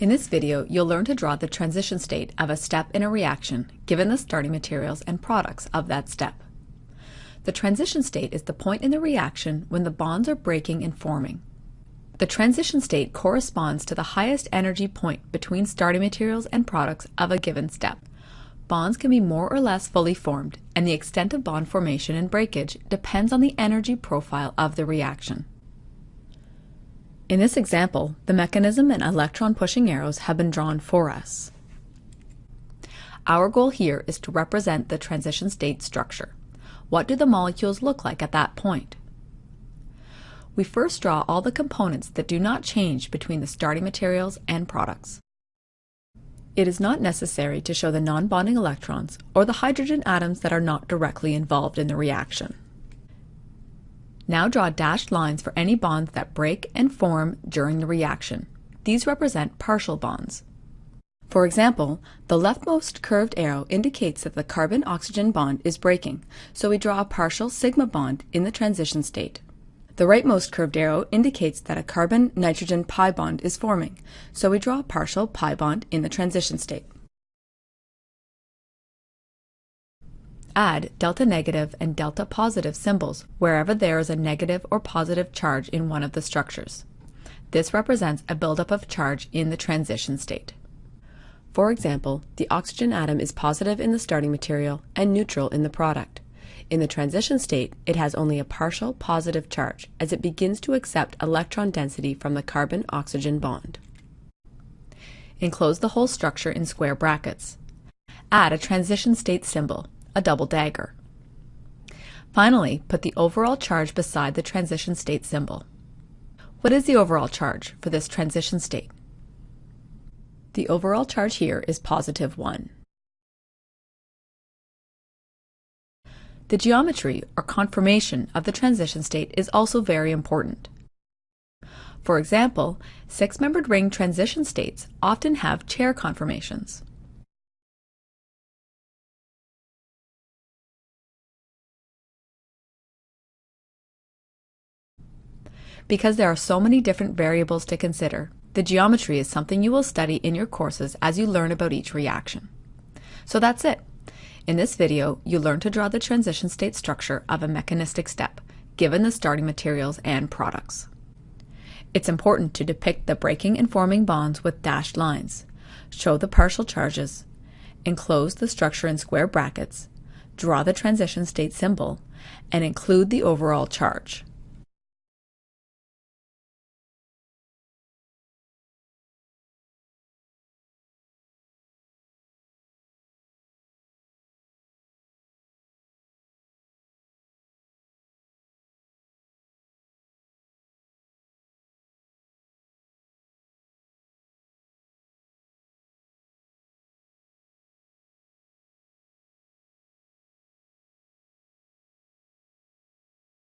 In this video, you'll learn to draw the transition state of a step in a reaction given the starting materials and products of that step. The transition state is the point in the reaction when the bonds are breaking and forming. The transition state corresponds to the highest energy point between starting materials and products of a given step. Bonds can be more or less fully formed, and the extent of bond formation and breakage depends on the energy profile of the reaction. In this example, the mechanism and electron pushing arrows have been drawn for us. Our goal here is to represent the transition state structure. What do the molecules look like at that point? We first draw all the components that do not change between the starting materials and products. It is not necessary to show the non-bonding electrons or the hydrogen atoms that are not directly involved in the reaction. Now draw dashed lines for any bonds that break and form during the reaction. These represent partial bonds. For example, the leftmost curved arrow indicates that the carbon-oxygen bond is breaking, so we draw a partial sigma bond in the transition state. The rightmost curved arrow indicates that a carbon-nitrogen pi bond is forming, so we draw a partial pi bond in the transition state. Add delta negative and delta positive symbols wherever there is a negative or positive charge in one of the structures. This represents a buildup of charge in the transition state. For example, the oxygen atom is positive in the starting material and neutral in the product. In the transition state, it has only a partial positive charge as it begins to accept electron density from the carbon-oxygen bond. Enclose the whole structure in square brackets. Add a transition state symbol a double dagger. Finally, put the overall charge beside the transition state symbol. What is the overall charge for this transition state? The overall charge here is positive 1. The geometry or conformation of the transition state is also very important. For example, six-membered ring transition states often have chair conformations. Because there are so many different variables to consider, the geometry is something you will study in your courses as you learn about each reaction. So that's it. In this video, you learn to draw the transition state structure of a mechanistic step, given the starting materials and products. It's important to depict the breaking and forming bonds with dashed lines, show the partial charges, enclose the structure in square brackets, draw the transition state symbol, and include the overall charge.